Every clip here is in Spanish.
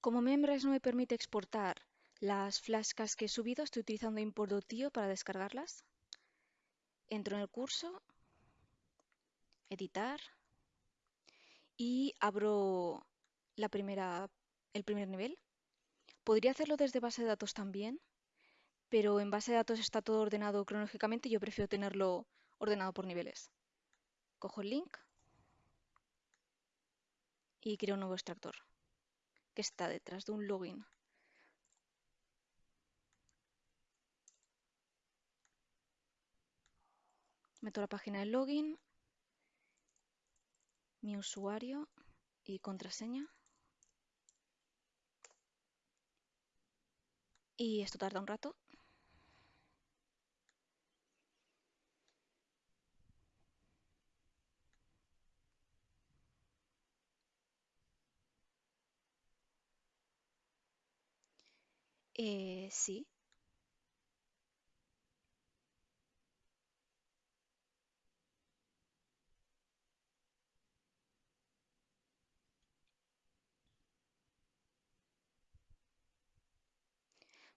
Como Members no me permite exportar las flascas que he subido, estoy utilizando import.io para descargarlas. Entro en el curso, editar y abro la primera, el primer nivel. Podría hacerlo desde base de datos también, pero en base de datos está todo ordenado cronológicamente y yo prefiero tenerlo ordenado por niveles. Cojo el link y creo un nuevo extractor que está detrás de un login. Meto la página de login, mi usuario y contraseña. Y esto tarda un rato. Eh, sí.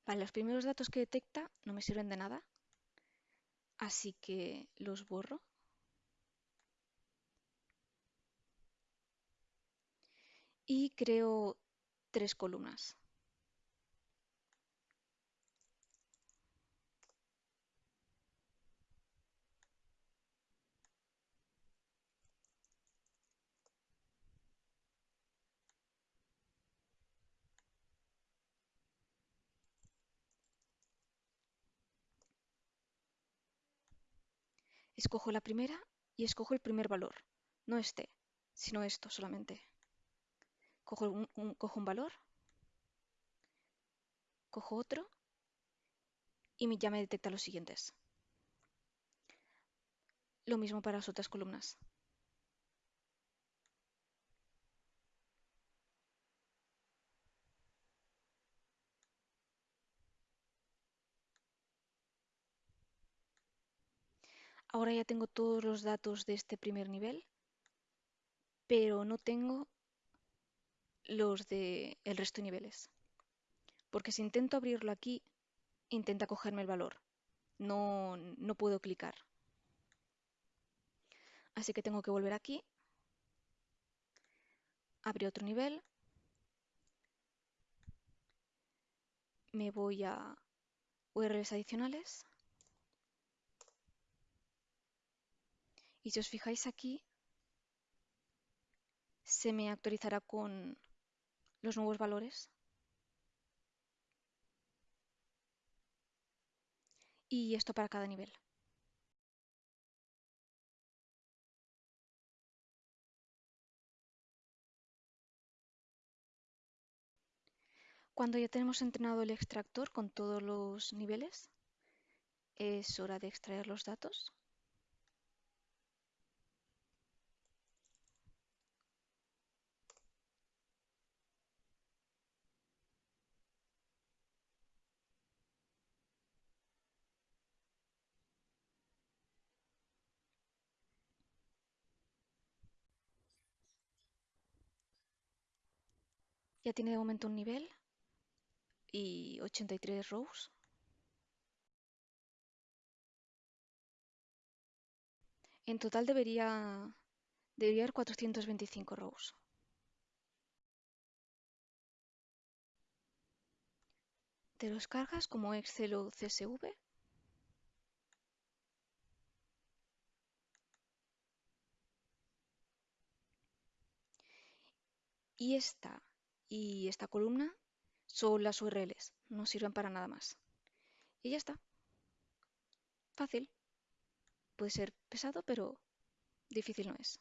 Vale, los primeros datos que detecta no me sirven de nada, así que los borro. Y creo tres columnas. Escojo la primera y escojo el primer valor, no este, sino esto solamente. Cojo un, cojo un valor, cojo otro y ya me detecta los siguientes. Lo mismo para las otras columnas. Ahora ya tengo todos los datos de este primer nivel, pero no tengo los del el resto de niveles. Porque si intento abrirlo aquí, intenta cogerme el valor. No, no puedo clicar. Así que tengo que volver aquí, abrir otro nivel, me voy a URLs adicionales Y si os fijáis aquí, se me actualizará con los nuevos valores. Y esto para cada nivel. Cuando ya tenemos entrenado el extractor con todos los niveles, es hora de extraer los datos. Ya tiene de momento un nivel y 83 rows. En total debería, debería haber 425 rows. Te los cargas como Excel o CSV. Y esta y esta columna son las URLs, no sirven para nada más. Y ya está. Fácil. Puede ser pesado, pero difícil no es.